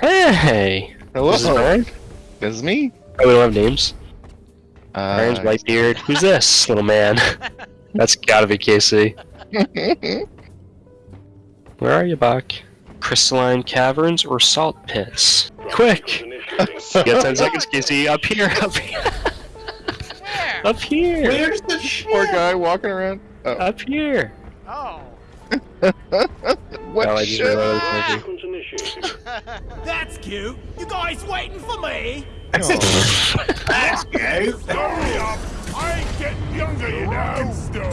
Hey! Hello, This is Ryan? this is me. Oh, we don't have names. Uh, Ryan's Whitebeard. Who's this little man? That's gotta be Casey. Where are you, Bach? Crystalline caverns or salt pits? Quick! You got 10 seconds, Casey. Up here, up here, Where? up here, Where's the? Poor guy walking around. Oh, up here. Oh. what I just shit? realized maybe- That's cute. You guys waiting for me? That's gay. Hurry up! I ain't getting younger, you know. Stone.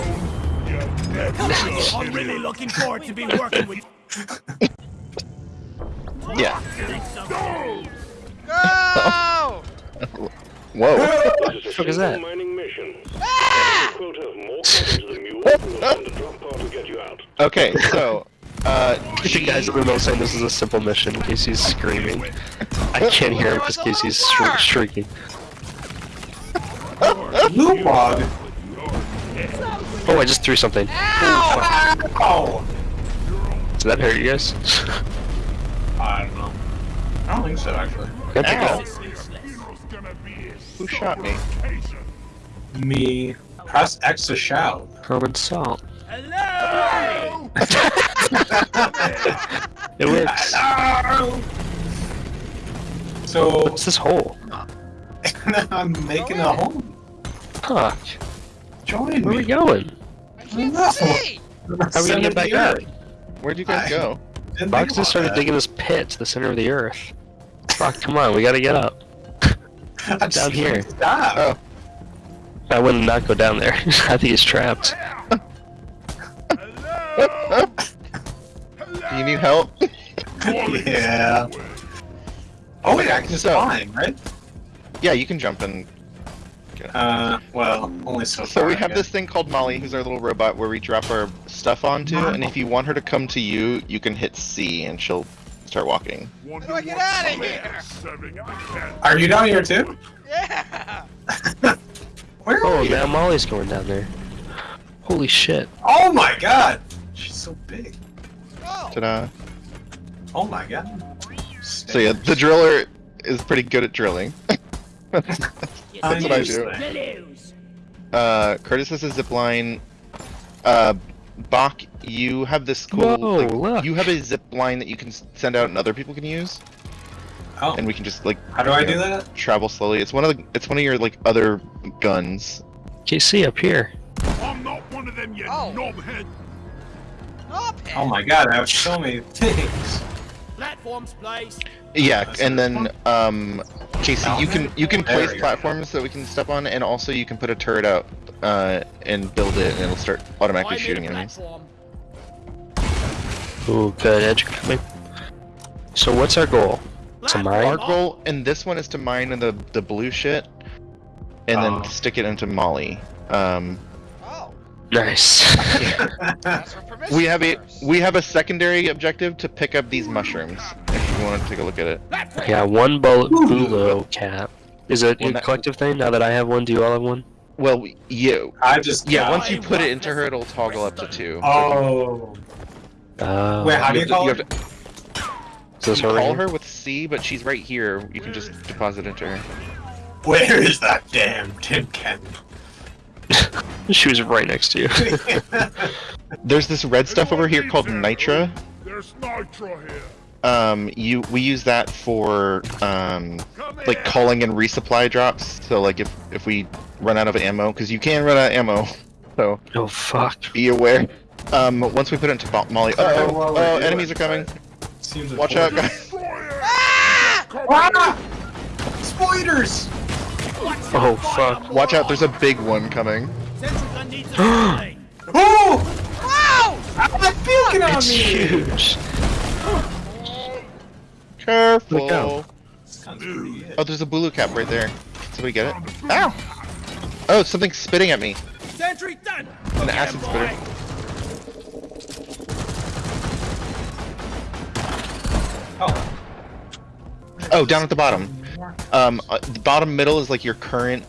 You never Come on, will. I'm really looking forward to be working with Yeah. Go! Whoa. What the fuck is that? Okay, so, uh, You guys in the middle saying this is a simple mission. Casey's screaming. I can't hear him because Casey's shri- shrieking. Blue bug. Oh, I just threw something. Ow! Oh. Did that hurt you guys? I don't know. I don't think so, actually. Can I pick it Ow. up? Hero's gonna be a who shot me? Me. Press X to shout. Common salt. Hello! It works. Hello! So, What's this hole? I'm making a home. Huh. Join Where are we going? I can't No. see! How are we gonna get back up? Where'd you guys I- go? Didn't Box just started that. digging this pit to the center of the earth. Fuck, come on, we gotta get up. I just down here. Stop. Oh. I would not go down there. I think he's trapped. Hello? Do you need help? Yeah. Oh wait, I can just So- climb, right? Yeah, you can jump in. Uh, well, only so So far. we have guess. this thing called Molly, who's our little robot, where we drop our stuff onto, and if you want her to come to you, you can hit C, and she'll start walking. Wonder do I get what outta some here? ass serving the cat. Are you down here too? Yeah! Where are Oh, you? now Molly's going down there. Holy shit. Oh my god! She's so big. Oh! Ta-da. Oh my god. So yeah, the driller is pretty good at drilling. That's what I do. Balloons. Uh, Curtis has a zip line. Uh, Bach, you have this cool. Whoa, like, look. You have a zip line that you can send out and other people can use, Oh, and we can just like how do I do that? travel slowly. It's one of the. It's one of your like other guns. KC up here. I'm not one of them, you Oh. knobhead. Up Oh my god, I have so many things. Platforms placed. Yeah, That's and then um, Casey, you can you can There place platforms that we can step on, and also you can put a turret out uh, and build it, and it'll start automatically I shooting enemies. platform. Ooh, good edge coming. So what's our goal? To mine? Our goal in this one is to mine the the blue shit, and Oh. then stick it into Molly. Um, Oh! Nice. That's we have a we have a secondary objective to pick up these mushrooms. If you want to take a look at it. Yeah, one bullet Boolo cap. Is it a collective thing now that I have one? Do you all have one? Well, you. I just Yeah, once you put it into her, it'll toggle up to two. Oh. Uh, Wait, how do you have to- call have it? to- is this you call here? her with C, but she's right here. You can just deposit into her. Where is that damn tin can? She was right next to you. There's this red stuff over here called Nitra. There's nitro here. Um, you we use that for um like here. calling and resupply drops. So like if if we run out of ammo, because you can run out of ammo, so oh fuck. be aware. Um, once we put it into Mo- Molly, oh, Uh, oh, while oh, we're enemies are coming. it, Seems Watch out, guys. Destroyer. Ah! Spiders! Oh fuck. Watch out, there's a big one coming. Central gun a lane. Oh! Wow! I'm puking on It's me! huge. Careful. Look out. Sounds pretty good. Oh, there's a blue cap right there. Somebody get it? Ow! Oh, something's spitting at me. Sentry done. An acid spitter. Oh. Oh, down at the bottom. Um, uh, the bottom middle is like your current,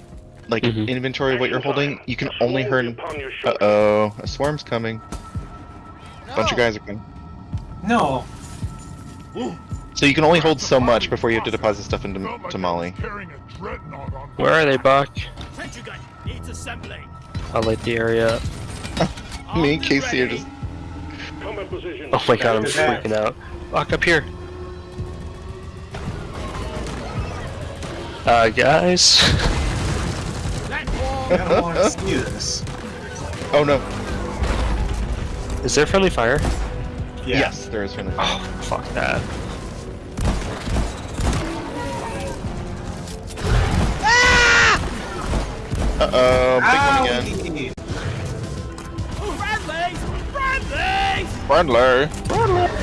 like Mhm. inventory of what you're holding. You can only Slowly hurt. Uh oh, a swarm's coming. A bunch of guys are coming. No. So you can only hold so much before you have to deposit stuff into Felt to Molly. was carrying a dreadnought on Where are they, Buck? Sentry gun needs assembling. I'll light the area up. Me and Casey are ready. just. Combat position. Oh my god, I'm Look at that. freaking out. Buck, up here. Uh, guys? Platform. I don't want to see this. Oh no. Is there friendly fire? Yeah. Yes, there is friendly. Oh, fuck that. Uh oh, big Ow! one again. Friendlies! Friendlies! Brandler. Ow!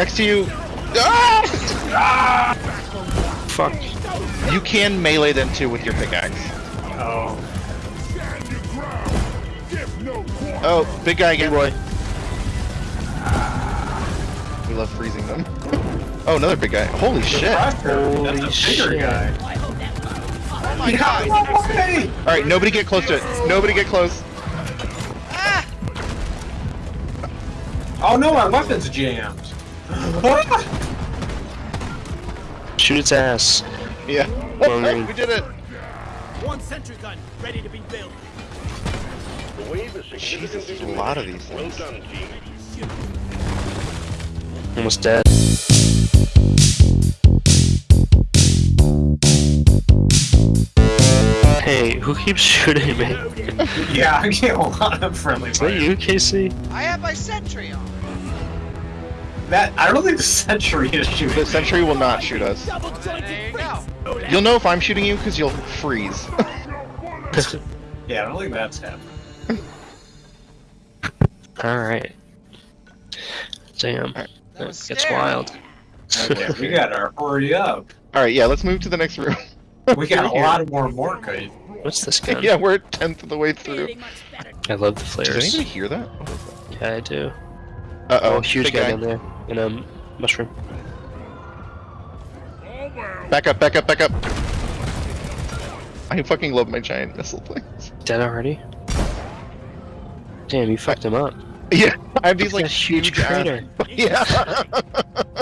Next to you. Ah! Fuck. You can melee them too with your pickaxe. Oh. Stand your ground. Give no quarter. Oh, big guy again. Roy. We love freezing them. Oh, another big guy. Holy shit. Holy That's shit. guy. Oh my god! Hey! Alright, nobody get close to it. Nobody get close. Ah! Oh no, my weapon's jammed. Ah! Shoot its ass. Yeah. Well, we did it. One sentry gun ready to be built. The wave is Jesus, there's a lot of these Well things. done, team. Almost dead. Hey, who keeps shooting me? yeah, I get a lot of friendly Is that fire. you, Casey? I have my sentry on. That I don't think the sentry is The shooting. sentry will not shoot us. Double There jointed you go. You'll know if I'm shooting you because you'll freeze. Yeah, I don't think that's happening. Alright. Damn. That That gets scary. wild. Okay, we gotta hurry up. Alright, yeah, let's move to the next room. We got a We're here. lot more Morka. What's this gun? Yeah, we're a tenth of the way through. Feeling much better. I love the Does flares. anybody hear that? Yeah, I do. Uh Oh, oh, huge guy, guy. down there. In a mushroom. Back up, back up, back up. I fucking love my giant missile things. Dead already? Damn, you fucked him up. Yeah, I have these Look like at huge huge crater. Yeah.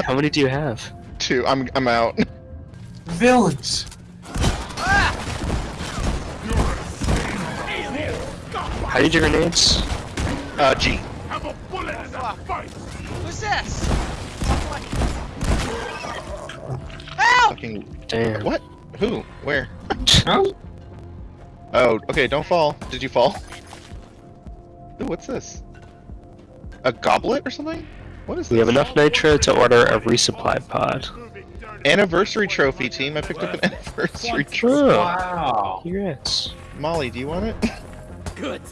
How many do you have? Two. I'm I'm out. Villains. How do you do grenades? Uh, G. Have a bullet in that fight. Who's this? Fucking Damn. what? Who? Where? Huh? Oh, okay. Don't fall. Did you fall? Ooh, what's this? A goblet or something? What is We this? have enough nitro to order a resupply pod. Anniversary trophy team. I picked up an anniversary trophy. Oh, Wow. congrats. Molly, do you want it? Good.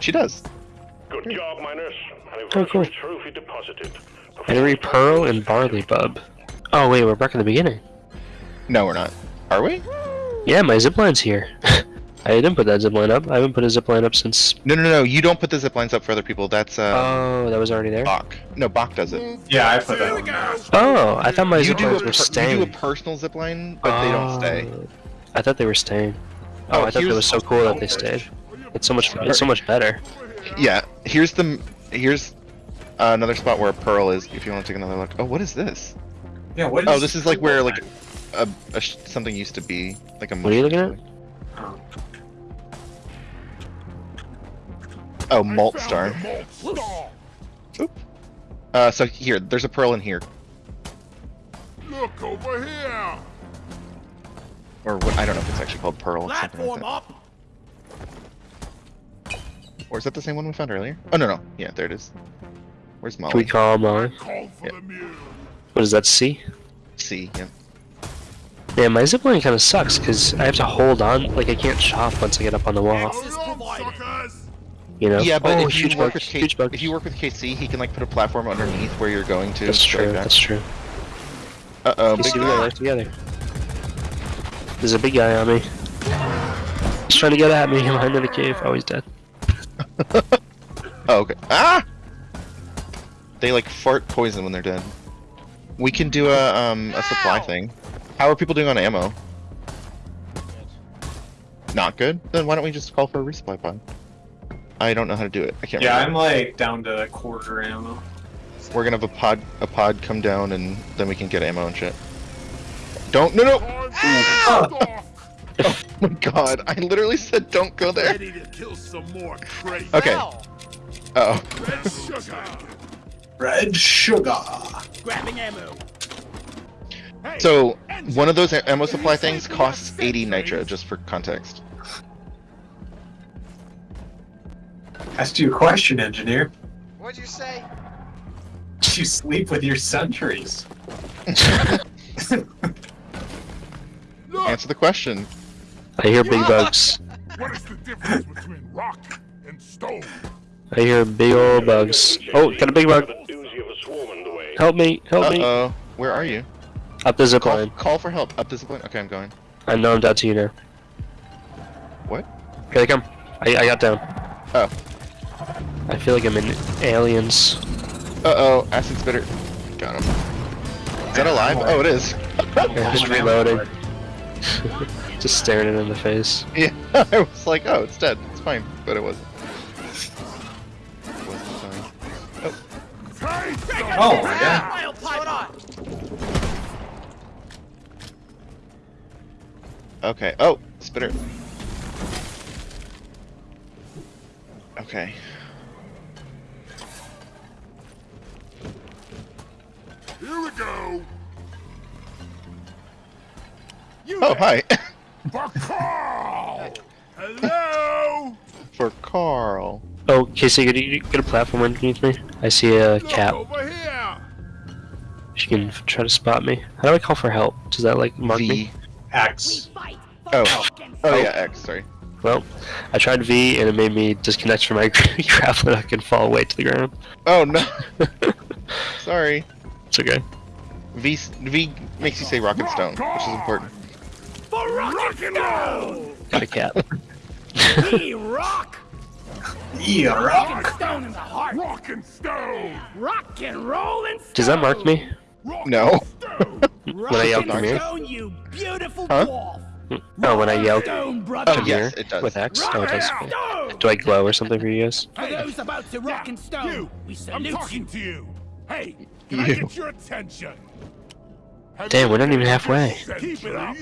She does. Good job, miners. Oh, cool. Anniversary trophy deposited. Henry Pearl and Barley Bub. Oh wait, we're back in the beginning. No, we're not. Are we? Yeah, my zipline's here. I didn't put that zipline up. I haven't put a zipline up since. No, no, no. You don't put the ziplines up for other people. That's uh, Oh, that was already there. Bach. No, Bach does it. Yeah, I put that one. Oh, I thought my You do, a ziplines per- were you do a personal zip line, but they don't stay. Oh, I thought they were staying. Oh, Oh, I thought it here's- was so cool that they stayed. It's so much. It's so much better. Yeah. Here's the. Here's uh, another spot where a pearl is. If you want to take another look. Oh, what is this? Yeah, what Oh, this is like where like a, a sh- something used to be like a. What are you looking at? Oh. Malt star. Malt star. Uh, so here, there's a pearl in here, Look over here. or what? I don't know if it's actually called pearl. It's something like Platform up. Or is that the same one we found earlier? Oh no, no. Yeah, there it is. Where's Molly? Can we Molly? call them I on? called for the mule. What is that? C? C. Yeah. Yeah, my zipline kind of sucks because I have to hold on. Like I can't chop once I get up on the wall. Access Hold on, provided. suckers. You know? Yeah, but oh, if huge you work bugs, with K- huge bugs. if you work with KC, he can like put a platform underneath where you're going to. That's true. That's true. Uh oh, You big see, we guy. work together. There's a big guy on me. He's trying to get at me. I'm in the cave. Oh, he's dead. Oh, okay. Ah! They like fart poison when they're dead. We can do a um a supply thing. How are people doing on ammo? Not good. Then why don't we just call for a resupply pod? I don't know how to do it. I can't Yeah, I'm like down to quarter ammo. We're gonna have a pod a pod come down and then we can get ammo and shit. Don't no no Ow! Oh my god, I literally said don't go there. Ready to kill some more crazy. Okay. Ow. Oh. Red sugar. Red sugar. Grabbing ammo. Hey, So one of those ammo supply things costs 80 nitro, just for context. Asked you a question, engineer. What'd you say? Do you sleep with your sentries? Answer the question. I hear big bugs. what is the difference between rock and stone? I hear big old bugs. Oh, got a big bug. A doozy of a swarm underway. Help me, help Uh me. oh. Where are you? Up the zip Call, line. call for help. Up this line. Okay, I'm going. I know I'm down to you now. What? Here they come. I, I got down. Oh. I feel like I'm in Aliens. Uh oh. Acid spitter. Got him. Is that alive? Oh, it is. Yeah, just reloading. just staring it in the face. Yeah. I was like, oh, it's dead. It's fine, but it wasn't. It wasn't fine. Taste Oh my god. Okay. Oh, spitter. Okay. Here we go. You Oh, hi. For Carl. Hello. for Carl. Oh, Casey, could you get a platform underneath me? I see a Look cat. over here. She can try to spot me. How do I call for help? Does that like mark me? V. X. Oh. Oh yeah, X. Sorry. Well, I tried V and it made me disconnect from my grappling hook and fall away to the ground. Oh no. Sorry. It's okay. V V makes you say rock and stone, which is important. For rock and roll. Got a cat. We rock. Yeah, Rock rock. and stone in the heart. Rock and stone. Rock and roll and stone. Does that mark me? Rock No. and stone. Rock When I yell, and "Come here"? you beautiful Huh? dwarf. Oh, when I yell Stone, brother. Oh, come yes, here it does. with X? Rock Oh, it does. Okay. Do I glow or something for you guys? For those about to rock and stone, You. we I'm talking you. to you. Hey, can I get your attention? Have Damn, we're not even halfway. Keep it up.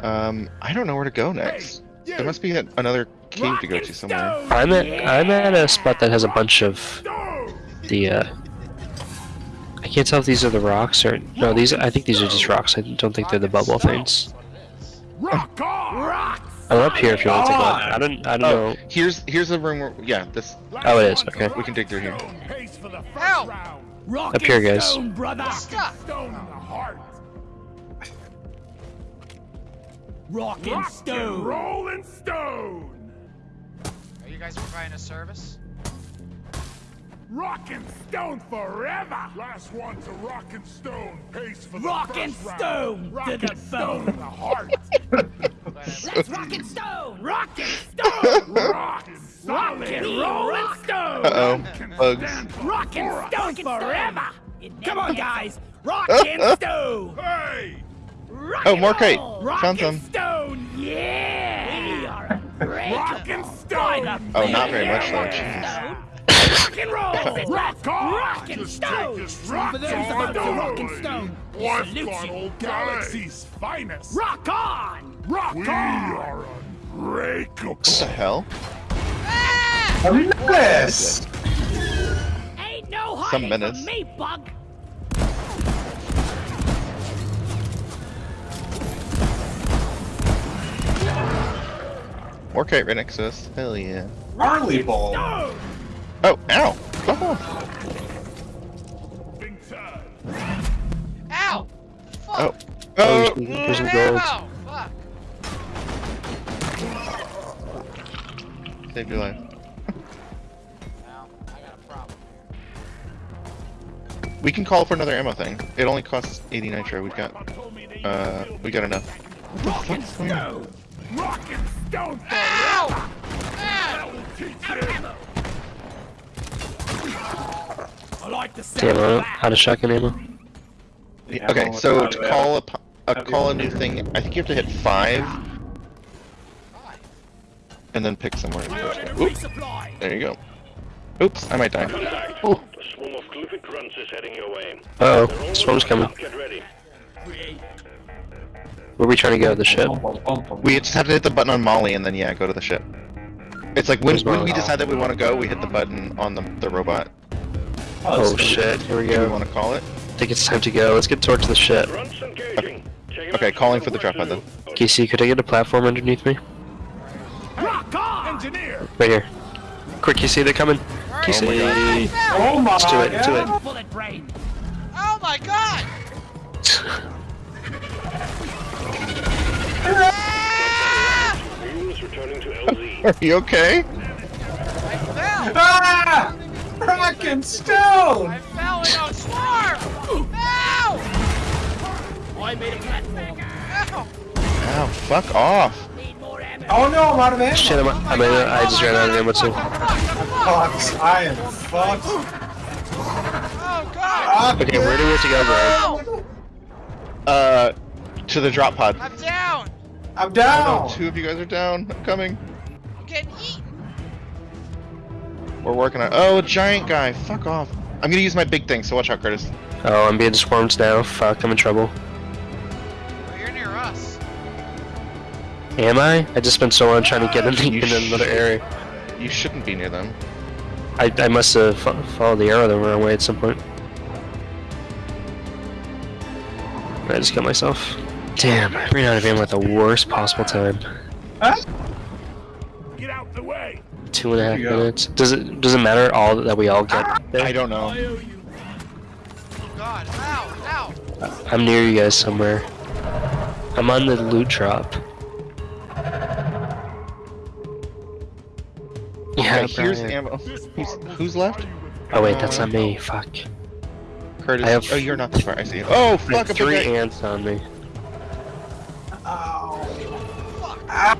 Um, I don't know where to go next. you. There must be a, another cave Rock to go to somewhere. I'm at yeah. I'm at a spot that has a bunch of the uh I can't tell if these are the rocks or no these I think these are just rocks. I don't think they're the bubble things. Rock on. Rock. I'm up here if you want to take a I don't I don't Oh, know. here's here's the room where yeah, this Oh, it is, okay. we can dig through here. Stone pace for the first Ow. round. Rock Up here, and guys. stone, brother. Stop. Stone in the heart. Rock and Rock and stone. roll and stone. Are you guys providing a service? Rock and stone forever. Last one to rock and stone pace for the Rock first and round. stone Rock to and the stone bone. in the heart. Let's rock and stone. Rock and stone. Rock and rock solid. and roll and stone. Uh oh, bugs. Rock and stone forever. Come on, guys. Rock and stone. Hey. Rock Oh, and more crate. roll. Rock Found and some. stone. Yeah. We are Rock and stone. Oh, not very much though. Jeez. Rock and roll. Rock on. Rock and Just stone. rock For those on about to rock and stone, we One salute gone you. galaxy's finest. Rock on. Rock we are unbreakable. What the hell? Ah! Yes. Ain't no Some hiding minutes. from me, bug. More crate right next to us. Hell yeah. Harley ball. Stone. Oh, ow! Oh, Big time. Ow! Fuck! oh, Oh, oh! there's, there's some Ammo! gold. Fuck! Saved your life. Now, I got a problem. We can call for another ammo thing. It only costs 80 nitro. We've got, told me they uh, we got enough. Rock and stone. rock and stone forever. Ow! That Ow! Will teach Out of you. ammo. I like the sound Damn, of I'm that. out shotgun ammo. Yeah, Okay, so to of call a, a call a new thing, I think you have to hit five. And then pick somewhere. Fire and Oop, resupply. there you go. Oops, I might die. Contact. Oh. A swarm of Glyphid grunts is heading your way. Uh oh, all swarm's coming. Get ready. Where are we trying to go? The ship? We just have to hit the button on Molly and then yeah, go to the ship. It's like when, when we decide that we want to go, we hit the button on the, the robot. Oh shit, here we Do we go. want to call it? I think it's time to go. Let's get towards the ship. Grunts engaging. Take 'em Okay, calling for the drop pod then. Casey, could I get a platform underneath me? Rock on. Engineer! Right here. Quick, Casey, they're coming. Hurry. Casey. I fell. Oh my Let's do it, do it. Bullet brain. Oh my god! Ah! Units returning to LZ. Are you okay? I fell! Ah! Rock and stone! I fell in a swarm! Ow! I made a platform. Ow! Ow, fuck off. Need more ammo. Oh no, I'm out of ammo! Shit, I'm, I'm in, I just ran out of ammo too. Fucks, I am fucked. Oh god! Okay, where do we have to go, Brian? Ow! Uh, to the drop pod. I'm down! I'm Oh down! no, two of you guys are down. I'm coming. I'm getting eaten! We're working on. Oh, giant guy. Fuck off. I'm gonna use my big thing, so watch out, Curtis. Oh, I'm being swarmed now. Fuck, I'm in trouble. Oh, you're near us. Am I? I just spent so long trying to get ah, in, You in another area. You shouldn't be near them. I, I must have fo- followed the arrow the wrong way at some point. I just killed myself. Damn, I ran out of ammo at the worst possible time. Get out the way! Two and a half There you go. minutes. Does it does it matter all that we all get there? I don't know. Oh god. Ow! Ow! I'm near you guys somewhere. I'm on the loot drop. Yeah, Okay, here's ammo. Who's, who's left? Oh wait, that's not me. Fuck. Curtis. I have- Oh, you're not this far. I see. Oh, fuck! three big ants on me. Ow. Ah,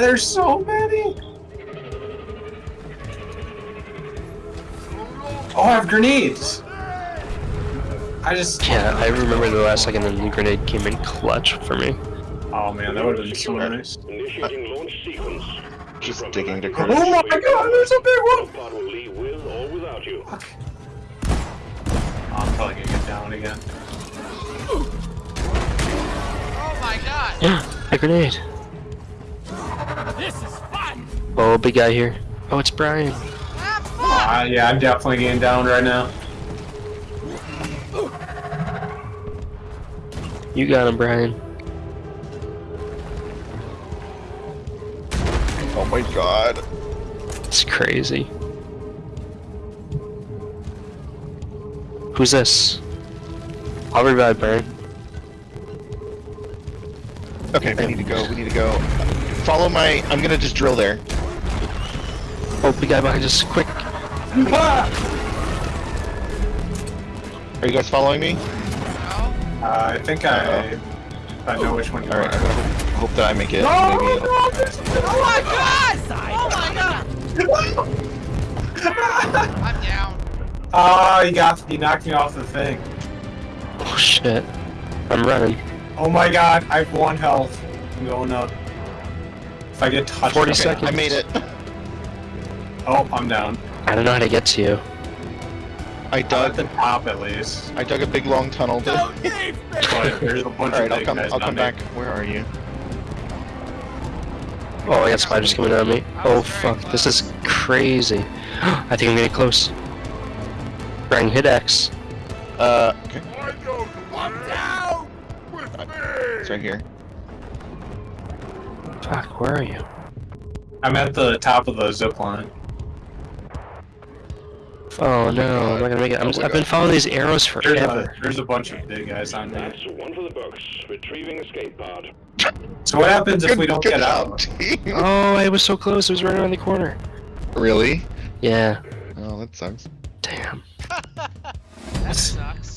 there's so many! Oh, I have grenades! I just... Yeah, I remember the last second the grenade came in clutch for me. Oh man, that would've been so nice. Initiating launch sequence. Just digging to up Curtis. Oh my god, there's a big one! Drop will leave with or without you. I'm probably gonna get down again. Oh my god! Yeah, a grenade. This is fun. Oh, big guy here. Oh, it's Brian. Fuck! Ah, yeah, I'm definitely getting down right now. You got him, Brian. Oh my god. It's crazy. Who's this? I'll revive Brian. Okay, we need to go. We need to go. Follow my. I'm gonna just drill there. Oh, big guy behind us. Quick. Ah! Are you guys following me? Uh, I think I... I know which one you All are. right. I'm hope, hope that I make it. No, Maybe. no, there's- Oh my god! Oh my god! I'm down. Oh, you got you knocked me off the thing. Oh shit. I'm running. Oh my god, I have one health. I'm going up. If I get touched, 40 okay. seconds. I made it. Oh, I'm down. I don't know how to get to you. I I'm at dug. the top at least. I dug a big long tunnel. To... All there's a bunch right, of I'll big come. I'll come there. back. Where are you? Oh, I got spiders coming at me. Oh fuck, this is crazy. I think I'm getting close. Brian, hit X. Uh. Okay. I know the way! down! With me! It's right here. Fuck, where are you? I'm at the top of the zip line. Oh, oh no, I'm not gonna make it. I'm Oh just, my I've been following these arrows There's forever. a, there's a bunch of big guys on there. That's one for the books. Retrieving escape pod. So what happens if we don't get out? Oh, I was so close. It was right around the corner. Really? Yeah. Oh, that sucks. Damn. That sucks.